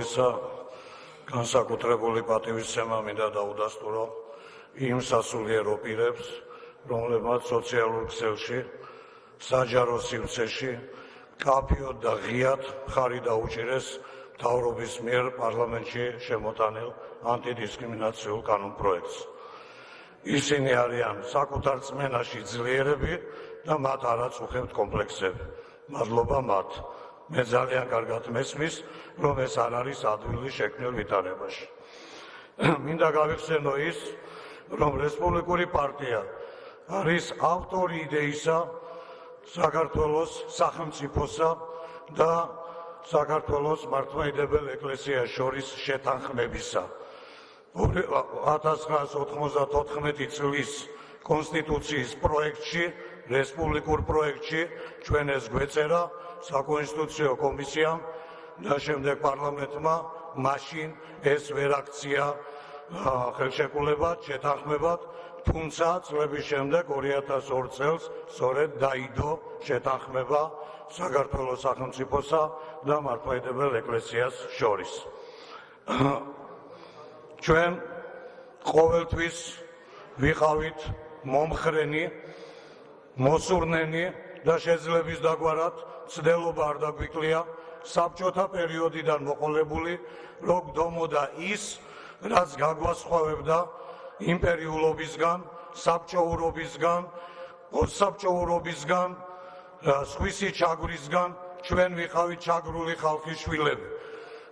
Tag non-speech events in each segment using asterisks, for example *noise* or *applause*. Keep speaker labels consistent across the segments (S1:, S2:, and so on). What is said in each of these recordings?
S1: ყოვლისა განსაკუთრებული პატივისცემა მინდა დაუდასტურო იმ სასულიერო პირებს, რომლებმაც სოციალურ ქსელში, საჯარო სივრცეში კაფიოდ და ღიად ხარი დაუჭირეს თავრობის მიერ პარლამენტში შემოტანილ ანტიდისკრიმინაციულ კანონპროექტს. ისინი არიან საკუთარ წმენაში ძლიერები და მათ არ აწუხებთ კომპლექსები. მადლობა მათ. მე ძალიან კარგად მესმის, რომ ეს არ არის ადვილი შექმნილ ვითარებაში. *clears throat* მინდა გავიხსენო ის, რომ რესპუბლიკური პარტია არის ავტორი იდეისა საქართველოს სახელმწიფოსა და საქართველოს მართლმადიდებელ ეკლესიას შორის შეთანხმებისა. 1994 წლის კონსტიტუციის პროექტში, რესპუბლიკურ პროექტში ჩვენ ეს გვეწერა საკონსტიტუციო კომისიამ და შემდეგ პარლამენტმა მაშინ ეს ვერ აქცია ხელშეკრულებად, შეთანხმებად, თუმცა წლების შემდეგ 2002 წელს სწორედ დაიდო შეთანხმება საქართველოს სახელმწიფოსა და მართლმადიდებელ ეკლესიას შორის. ჩვენ ყოველთვის ვიყავით მომხრენი, მოსურნენი და შეძლების დაგვარად ცდელობა არ დაგვიკლია საბჭოთა პერიოდიდან მოყოლებული, რომ გდომოდა ის, რაც გაგვასხვავებდა იმპერიულობისგან, საბჭოურობისგან, პოსტსაბჭოურობისგან, სხვისი ჩაგვრისგან, ჩვენ ვიყავით ჩაგრული ხალხის შვილები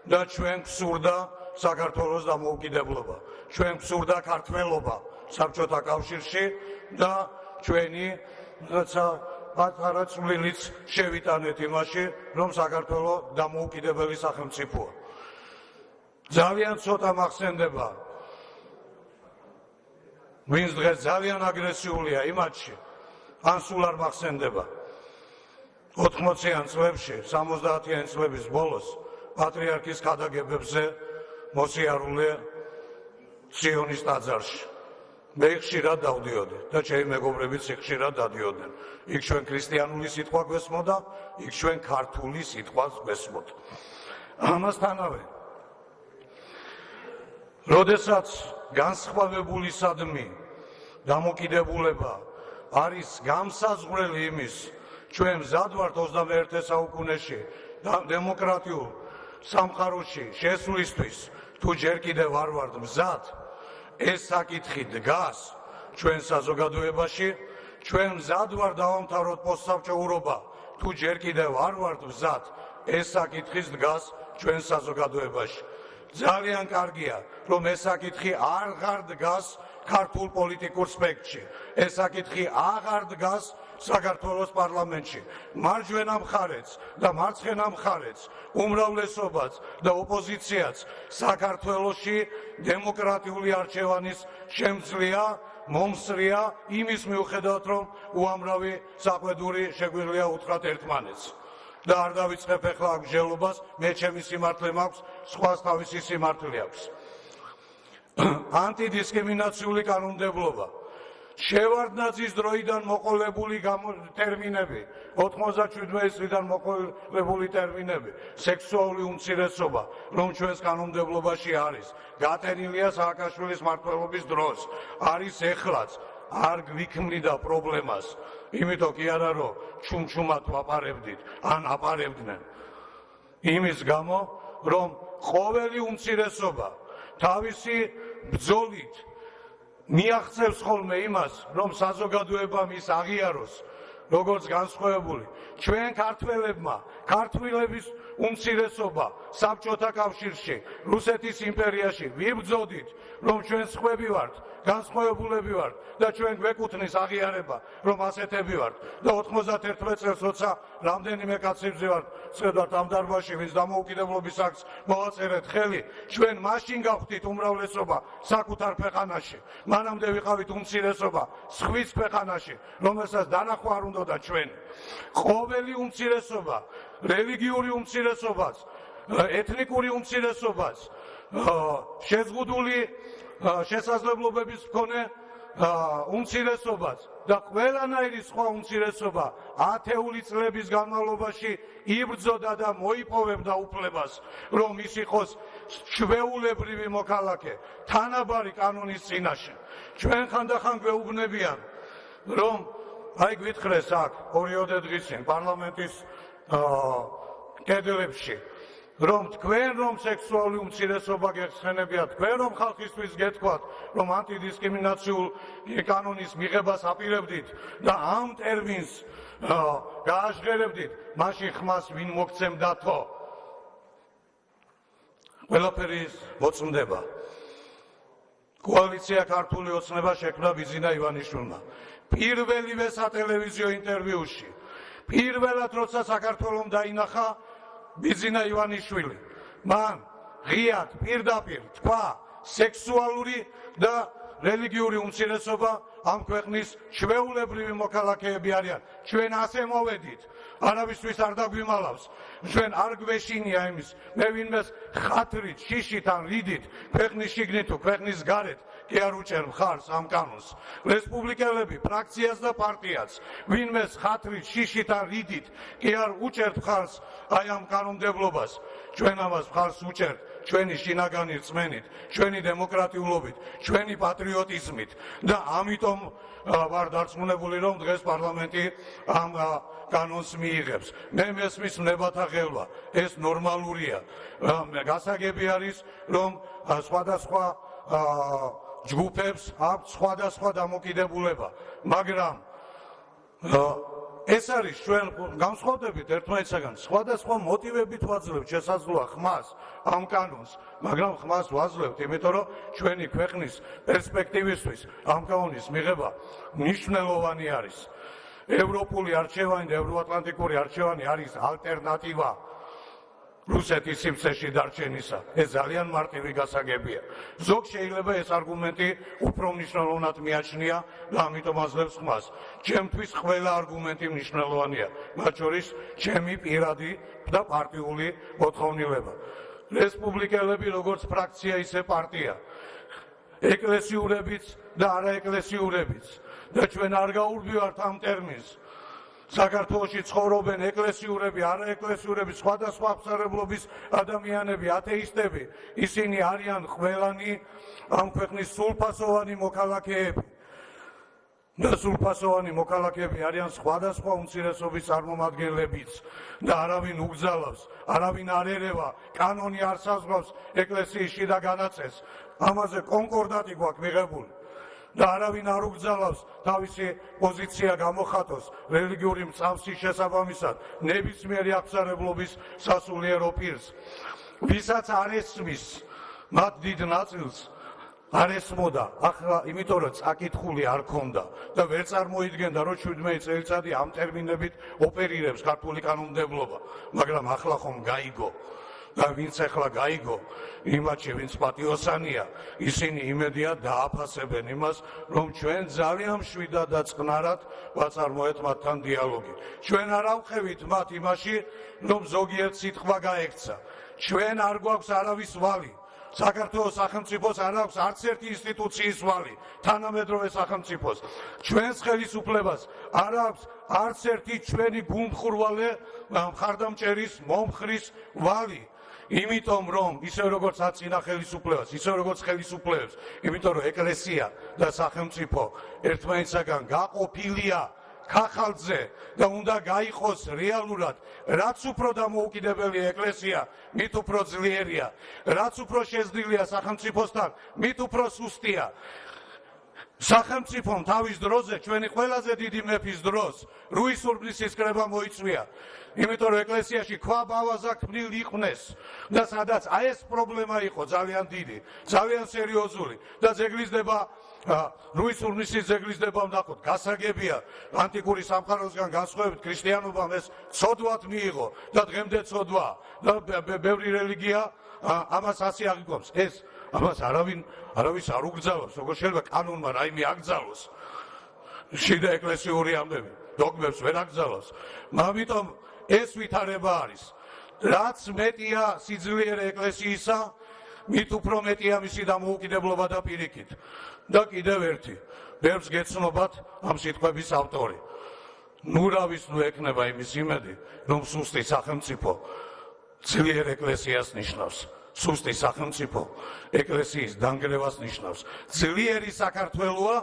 S1: და ჩვენ გსურდა საქართველოს დამოუკიდებლობა. ჩვენ გსურდა ქართველობა საბჭოთა კავშირში და ჩვენი რაცა პატარა წვლილიც შევიტანეთ იმაში, რომ საქართველოს დამოუკიდებელი სახელმწიფოა. ძალიან ცოტა მახსენდება. ვინც დღეს ძალიან აგრესიულია იმათში ან სულ არ მახსენდება. 80-იან წლებში 70-იან წლების ბოლოს პატრიარქის ქადაგებებზე მოსიარულე სიონის ტაძარში მე ხშირად დავდიოდი და ჩემი მეგობრებიც ხშირად დადიოდნენ. იქ ჩვენ ქრისტიანული სიტყვა გვესმოდა იქ ჩვენ ქართული სიტყვას გვესმოდა. ამასთანავე როდესაც განსხვავებულისადმი დამოკიდებულება არის გამსაზღვრელი იმის ჩვენ მზად ვართ 21 საუკუნეში დემოკრატიულ სამყაროში შესვლისთვის თუ ჯერ კიდევ არ ვართ მზად ეს საკითხი დგას ჩვენ საზოგადოებაში ჩვენ მზად ვართ დავამთავროთ პოსტსაბჭოურობა თუ ჯერ კიდევ არ ვართ მზად ეს საკითხი დგას ჩვენ საზოგადოებაში ძალიან კარგია, რომ ეს საკითხი აღარ დგას ქართულ პოლიტიკურ სპექტრში. ეს საკითხი აღარ დგას საქართველოს პარლამენტში. მარჯვენა მხარეც და მარცხენა მხარეც, უმრავლესობაც და ოპოზიციაც საქართველოსში დემოკრატიული არჩევანის შემძლეა მომსრია იმის მიუხედავად რომ უამრავი საყვედური შეგვიძლია უთხრათ ერთმანეთს. და არ დავიწყებ ახლა ამ ჟელობას, მე ჩემი სიმართლე მაქვს, სხვას თავისი სიმართლე აქვს. *coughs* ანტიდისკრიმინაციული კანონმდებლობა. შევარდნაძის დროიდან მოყოლებული ტერმინები, 97 წლიდან მოყოლებული ტერმინები, სექსუალური უმცირესობა, რომ ჩვენს კანონმდებლობაში არის, გატენილია სააკაშვილის მართლობის დროს, არის ეხლაც, არ გვიქმნიდა პრობლემას. იმიტომ კი არა რომ ჩუმჩუმად ვაპარებდით ან აპარებდნენ. იმის გამო რომ ყოველი უმცირესობა თავისი ბძოლით მიაღწევს ხოლმე იმას რომ საზოგადოება მის აღიაროს როგორც განსხვავებული. ჩვენ ქართველებმა ქართველების უმცირესობა საბჭოთა კავშირში რუსეთის იმპერიაში. ვიბძოდით რომ ჩვენ სხვები ვართ განსხვავებულები ვართ და ჩვენ გვეკუთვნის აღიარება რომ ასეთები ვართ. და 91 წელს როცა რამდენიმე კაცი ვზივართ ცხედავთ ამ დარბაზში ვინც დამოუკიდებლობის აქტს მოაწერეთ ხელი ჩვენ მაშინ გავხდით უმრავლესობა საკუთარ ქვეყანაში. მანამდე ვიყავით უმცირესობა სხვის ქვეყანაში რომელსაც დანახვა არ უნდა და ჩვენ ყოველი უმცირესობა რელიგიური უმცირესობაც ეთნიკური უმცირესობაც შეზღუდული შესაძლებლობების მქონე უმცირესობას და ყველანაირი სხვა უმცირესობა ათეული წლების განმავლობაში იბრძოდა და მოიპოვებდა უფლებას, რომ ის იყოს ჩვეულებრივი მოქალაქე, თანაბარი კანონის წინაშე. ჩვენ ხანდახან გვეუბნებიან, რომ აი გვითხრეს აქ ორიოდე დღის წინ პარლამენტის კედლებში რომ თქვენ რომ სექსუალური უმცირესობა გეხსენებიათ, თქვენ რომ ხალხისთვის გეთქვათ, რომ ანტიდისკრიმინაციულ კანონის მიღებას აპირებდით და ამ ტერმინს გააჟღერებდით, მაშინ ხმას ვინ მოგცემდათო? ყველაფერი მოწმდება. კოალიცია ქართული ოცნება შექმნა ბიზინა ივანიშვილმა. პირველივე სატელევიზიო ინტერვიუში, პირველად როცა საქართველოს დაინახა ბიზინა ივანიშვილი მან ღიად პირდაპირ თქვა სექსუალური და რელიგიური უმცირესობა ამ ქვეყნის ჩვეულებრივი მოქალაქეები არიან. ჩვენ ასე მოვედით. არავისთვის არ დაგვიმალავს. ჩვენ არ გვეშინია იმის. მე ვინმეს ხათრით შიშით ან რიდით ქვეყნის შიგნით თუ ქვეყნის გარეთ კი არ უჭერ მხარს ამ კანონს. რესპუბლიკელები ფრაქციას და პარტიას ვინმეს ხათრით შიშით ან რიდით კი არ უჭერ მხარს აი ამ კანონმდებლობას. ჩვენ ამას მხარს უჭერთ ჩვენი შინაგანი რწმენით ჩვენი დემოკრატიულობით ჩვენი პატრიოტიზმით და ამიტომ ვარ დარწმუნებული რომ დღეს პარლამენტი ამ კანონს მიიღებს. მე მესმის ნებათა ხელვა ეს ნორმალურია. გასაგები არის რომ სხვადასხვა ჯგუფებს აქვს სხვადასხვა დამოკიდებულება, მაგრამ ეს არის ჩვენ განსხვავდებით ერთმანეთსაგან, სხვადასხვა მოტივებით ვაძლევთ შესაძლოა ხმას ამ კანონს, მაგრამ ხმას ვაძლევთ, იმიტომ რომ ჩვენი ქვეყნის პერსპექტივისთვის ამ კანონის მიღება მნიშვნელოვანი არის. ევროპული არჩევანი და ევროატლანტიკური არჩევანი არის ალტერნატივა რუსეთის სიმწეში დარჩენისა. ეს ძალიან მარტივი გასაგებია. ზოგ შეიძლება ეს არგუმენტი უფრო მნიშვნელოვნად მიაჩნია და ამიტომ აძლევს ხმას. ჩემთვის ყველა არგუმენტი მნიშვნელოვანია, მათ შორის ჩემი პირადი და პარტიული მოთხოვნილება. რესპუბლიკელები როგორც ფრაქცია ისე პარტია. ეკლესიურებიც და არაეკლესიურებიც და ჩვენ არ გაურბივართ ამ ტერმინს. საქართველოსი ცხოვრობენ ეკლესიურები, არაეკლესიურები, სხვადასხვა აღსარებლობის ადამიანები, ათეისტები, ისინი არიან ყველანი ამ ქვეყნის სულფასოვანი მოქალაქეები. და სულფასოვანი მოქალაქეები არიან სხვადასხვა უმცირესობის წარმომადგენლებიც და არავინ უგზალავს, არავინ არ ერევა, კანონი არ საზღვავს ეკლესიის შიდა განაწეს. ამაზე კონკორდატი გვაქვს მიღებული. და არავინ არ უგზალავს თავისი პოზიცია გამოხატოს რელიგიური მწავსის შესაბამისად ნებისმიერი აღსარებლობის სასულიერო პირს. ვისაც არ ესმის მათ დიდ ნაწილს არ ესმოდა ახლა იმიტომ რომ წაკითხული არ ქონდა და ვერ წარმოიდგენდა რომ 17 წელიწადი ამ ტერმინებით ოპერირებს ქართული კანონმდებლობა მაგრამ ახლა ხომ გაიგო და ვინც ახლა გაიგო იმათში ვინც პატიოსანია ისინი იმედია დააფასებენ იმას რომ ჩვენ ძალიან შვიდა და წყნარად ვაწარმოეთ მათთან დიალოგი. ჩვენ არ ავხევით მათ იმაში რომ ზოგიერთ სიტყვა გაექცა. ჩვენ არ გვაქვს არავის ვალი. საქართველოს სახელმწიფოს არ აქვს არც ერთი ინსტიტუციის ვალი. თანამედროვე სახელმწიფოს. ჩვენს ხელისუფლებას არ აქვს არც ერთი ჩვენი გუნდხურვალე მხარდამჭერის მომხრის ვალი იმიტომ რომ ისე როგორც აწინა ხელისუფლებას, ისე როგორც ხელისუფლებს, იმიტომ რომ ეკლესია და სახელმწიფო ერთმანეთსაგან გაყოფილია ხახალძე და უნდა გაიყოს რეალურად რაც უფრო დამოუკიდებელი ეკლესია მით უფრო ძლიერია რაც უფრო შეზრდილია სახელმწიფოსთან მით უფრო სუსტია სახელმწიფომ თავის დროზე ჩვენი ყველაზე დიდი მეფის დროს რუისურბნისის კრება მოიწვია. იმიტომ რომ ეკლესიაში ქვა ბავაზა ქმნილ იყვნეს და სადაც აი ეს პრობლემა იყო ძალიან დიდი, ძალიან სერიოზული და ზეგლიზდება რუისურნისის ზეგლიზდება ნახოთ, გასაგებია ანტიკური სამყაროსგან განსხვავებით ქრისტიანობამ ეს ცოდვად მიიღო და დღემდე ცოდვა. და ბევრი რელიგია ამას ასე აღიქვამს. ეს ამას არავინ არავის არ უგზავნის, როგორ შეიძლება კანონმა რაიმე აკრძალოს. შიდა ეკლესიური ამბები დოგმებს ვერ აკრძალოს. ამიტომ ეს ვითარება არის. რაც მეტია სიძლიერე ეკლესიისა, მით უფრო მეტია მისი დამოუკიდებლობა და პირიქით. და კიდევ ერთი, ბევრს გეცნობათ ამ სიტყვების ავტორი. ნურავის ნუ ეკნება იმის იმედი, რომ სუსტი სახელმწიფო ძლიერ ეკლესიას ნიშნავს. სუსტი სახელმწიფო ეკლესიის დანგრევას ნიშნავს. ძლიერი საქართველოა